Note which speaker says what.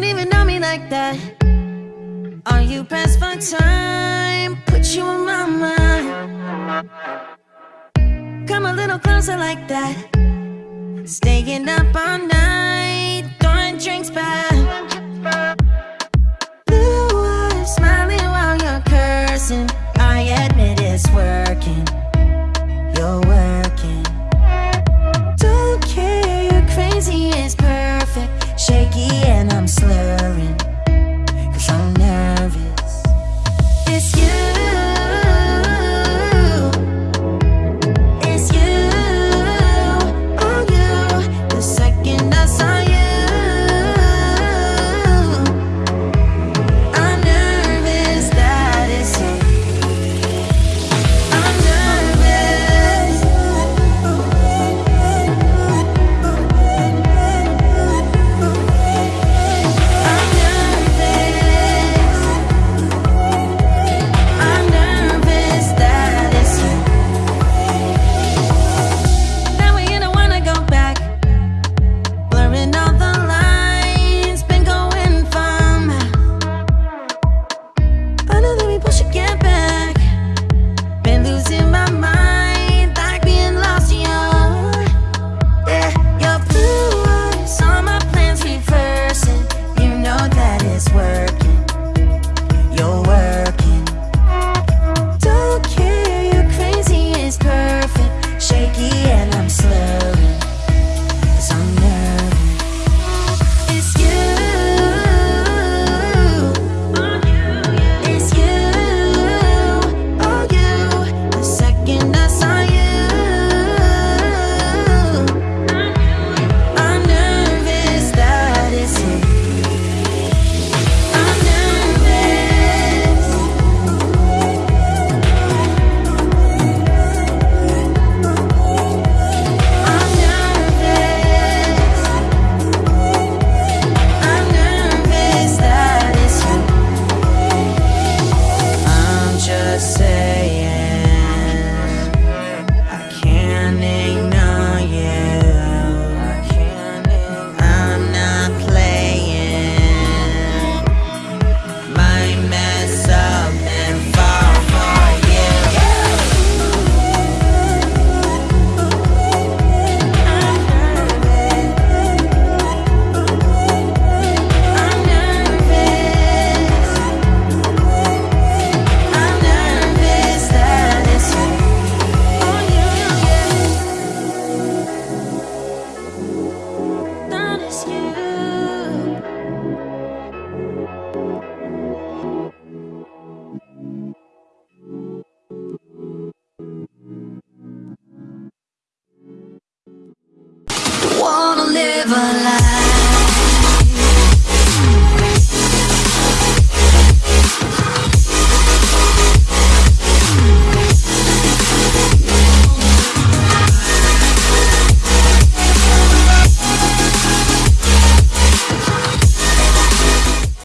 Speaker 1: don't even know me like that. Are you past my time? Put you on my mind. Come a little closer like that. Staying up all night Throwing drinks back. never lie.